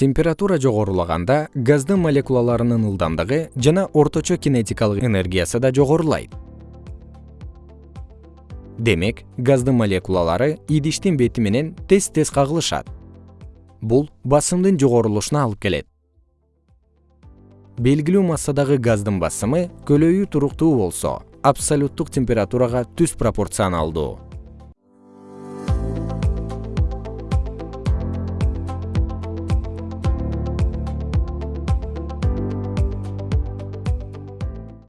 температура жогорулаганда газдын молекулаларынын ылдамдыгы жана орточо кинетикалык энергиясы да жогорулайт. Демек газдын молекулалары идиштин бети менен тез тез кагылышат. Бул басымдын жогорулушуна алып келет. Белгилүү массадагы газдын басымы көлөйү туруктуу болсо абсолюттук температурага түз пропорционалдуу.